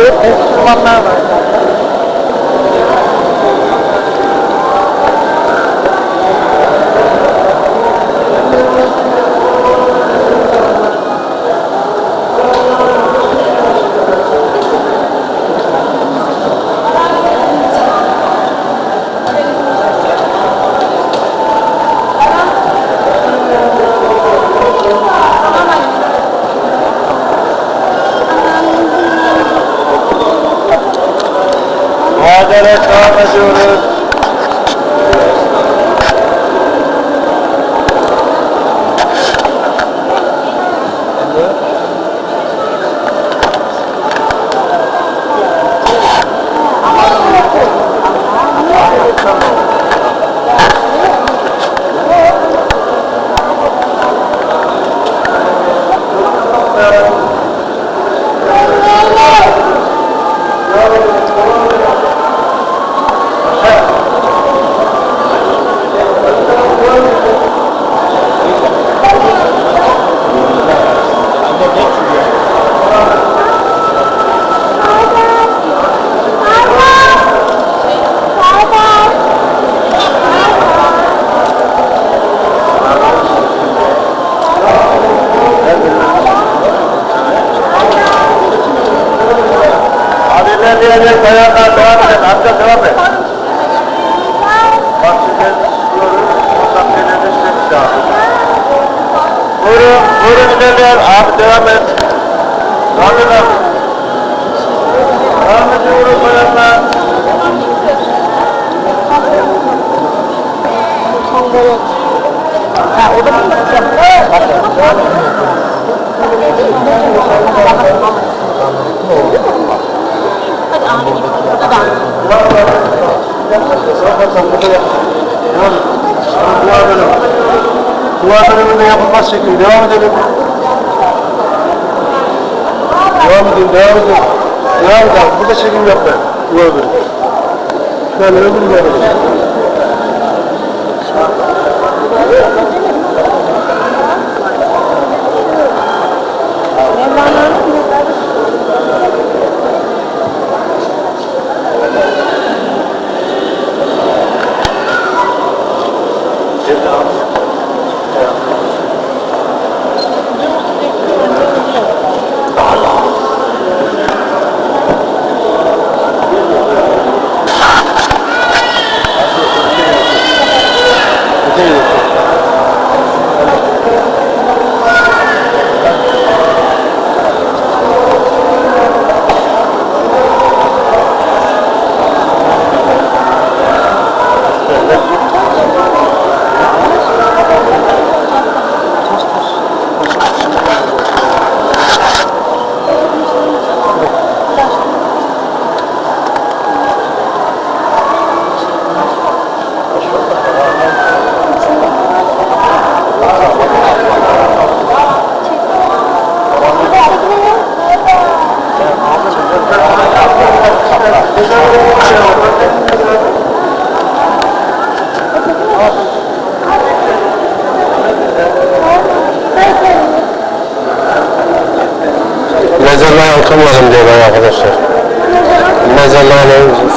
đứa con Hadi ilerleyecek bayanlar devam edin. Amca devam et. Bak şimdi diyoruz. Oradan belirli işlemi lazım. Buyurun, buyurun ilerleyen. Abi devam et. Devam et abi. Devam ediyoruz bayanlar. Ha, o da mı gideceğim? Devam edelim. Devam edin, devam edin. Devam edin. Çekim yap be. Dua bölümü. Şöyle öbür. Mezarlığa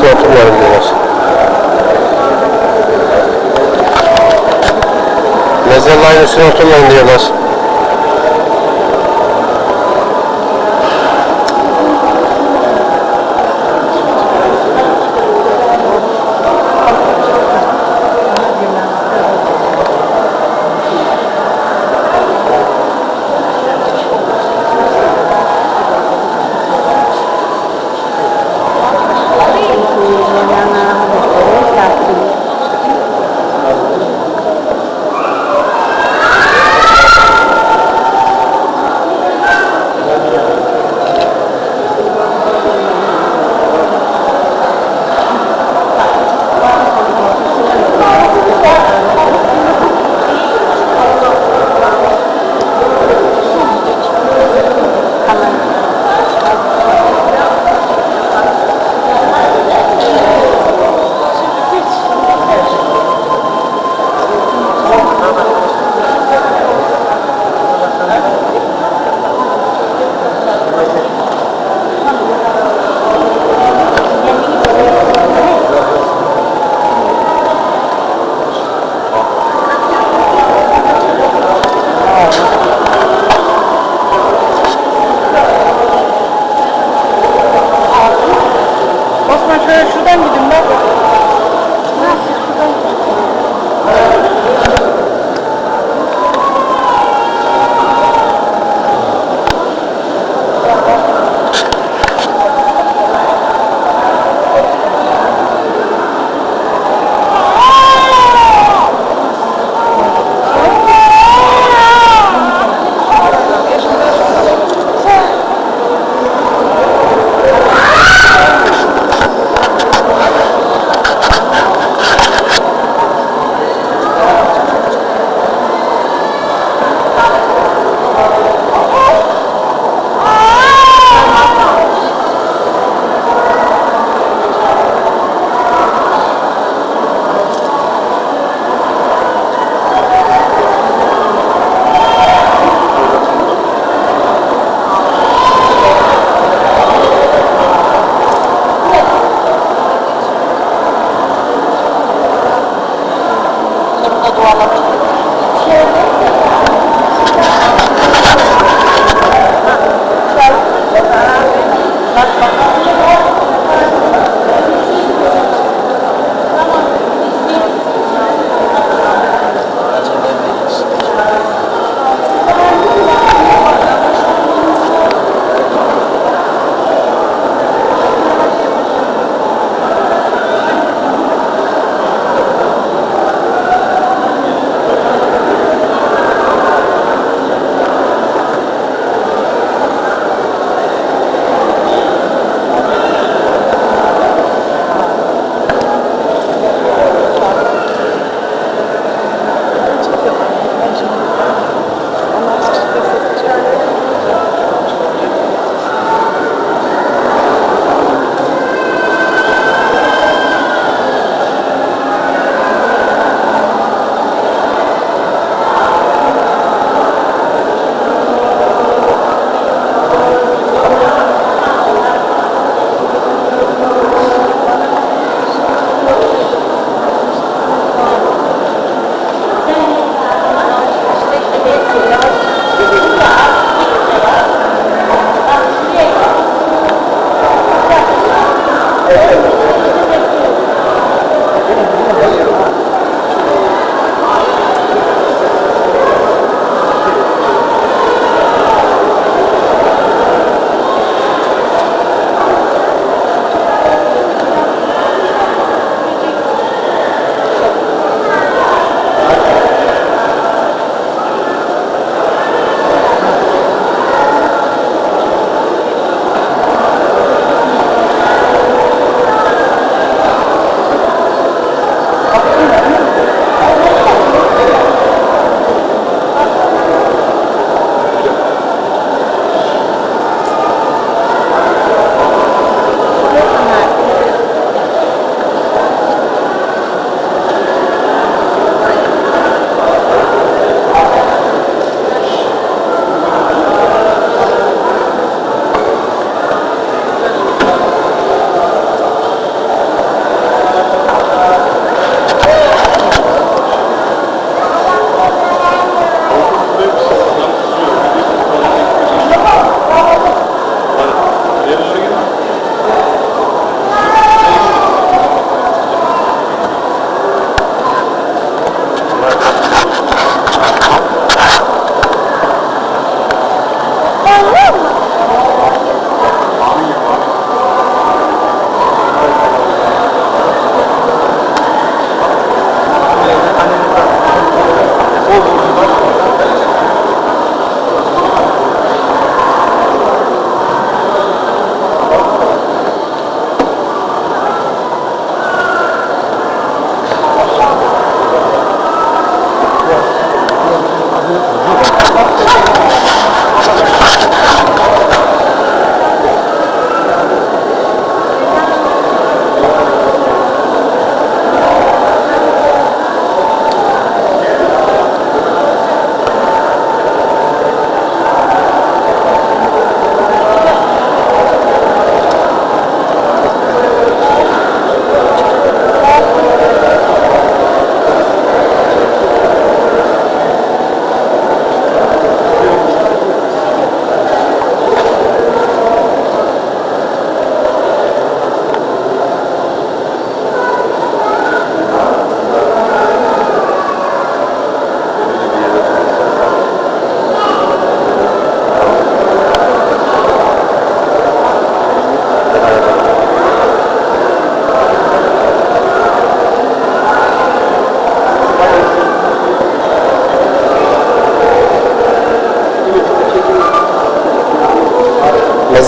Diyorlar. Mezarlığın üstüne oturmayın diyorlar.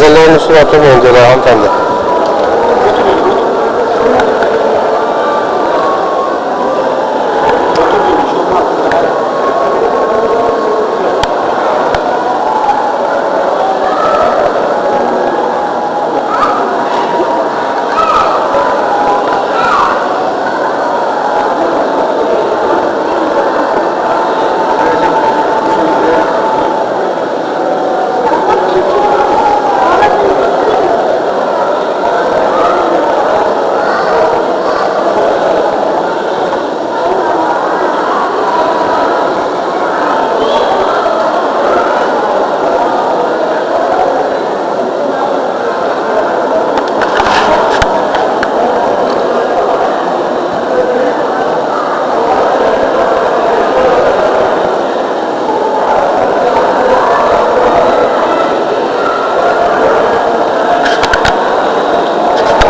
Mezarların üstüne atamayın diyorlar hanımefendi.